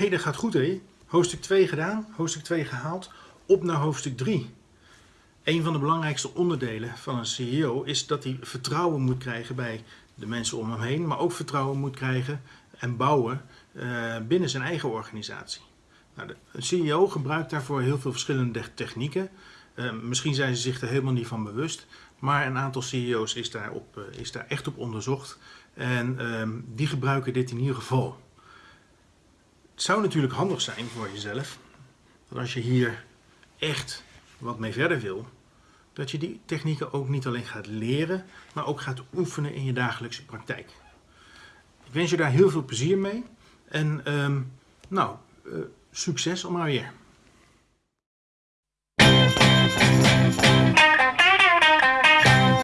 hey, dat gaat goed hé. Hoofdstuk 2 gedaan, hoofdstuk 2 gehaald, op naar hoofdstuk 3. Een van de belangrijkste onderdelen van een CEO is dat hij vertrouwen moet krijgen bij de mensen om hem heen, maar ook vertrouwen moet krijgen en bouwen uh, binnen zijn eigen organisatie. Nou, een CEO gebruikt daarvoor heel veel verschillende technieken. Uh, misschien zijn ze zich er helemaal niet van bewust, maar een aantal CEO's is daar, op, uh, is daar echt op onderzocht en uh, die gebruiken dit in ieder geval. Het zou natuurlijk handig zijn voor jezelf dat als je hier echt wat mee verder wil, dat je die technieken ook niet alleen gaat leren, maar ook gaat oefenen in je dagelijkse praktijk. Ik wens je daar heel veel plezier mee en um, nou, uh, succes allemaal weer.